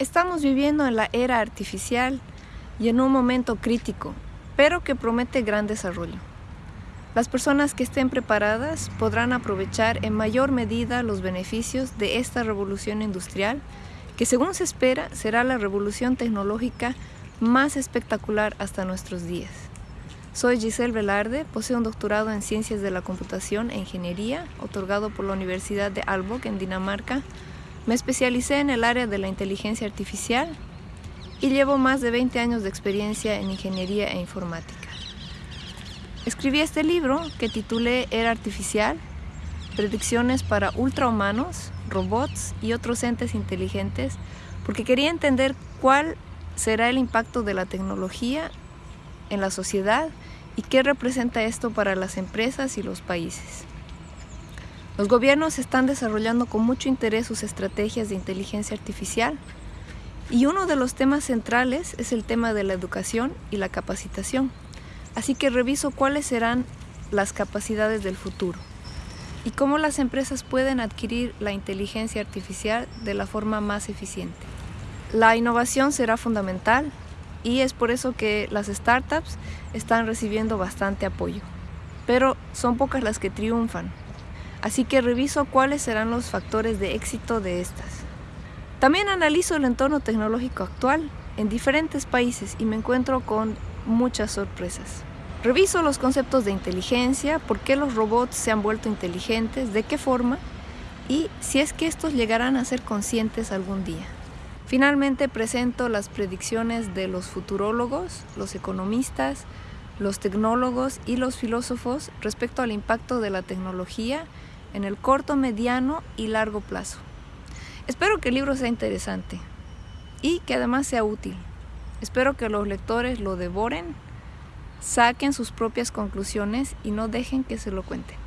Estamos viviendo en la era artificial y en un momento crítico, pero que promete gran desarrollo. Las personas que estén preparadas podrán aprovechar en mayor medida los beneficios de esta revolución industrial, que según se espera será la revolución tecnológica más espectacular hasta nuestros días. Soy Giselle Velarde, poseo un doctorado en Ciencias de la Computación e Ingeniería, otorgado por la Universidad de Aalborg en Dinamarca, me especialicé en el área de la inteligencia artificial y llevo más de 20 años de experiencia en ingeniería e informática. Escribí este libro que titulé Era Artificial, Predicciones para ultrahumanos, robots y otros entes inteligentes, porque quería entender cuál será el impacto de la tecnología en la sociedad y qué representa esto para las empresas y los países. Los gobiernos están desarrollando con mucho interés sus estrategias de inteligencia artificial y uno de los temas centrales es el tema de la educación y la capacitación. Así que reviso cuáles serán las capacidades del futuro y cómo las empresas pueden adquirir la inteligencia artificial de la forma más eficiente. La innovación será fundamental y es por eso que las startups están recibiendo bastante apoyo. Pero son pocas las que triunfan así que reviso cuáles serán los factores de éxito de estas. También analizo el entorno tecnológico actual en diferentes países y me encuentro con muchas sorpresas. Reviso los conceptos de inteligencia, por qué los robots se han vuelto inteligentes, de qué forma y si es que estos llegarán a ser conscientes algún día. Finalmente presento las predicciones de los futurólogos, los economistas, los tecnólogos y los filósofos respecto al impacto de la tecnología en el corto, mediano y largo plazo. Espero que el libro sea interesante y que además sea útil. Espero que los lectores lo devoren, saquen sus propias conclusiones y no dejen que se lo cuenten.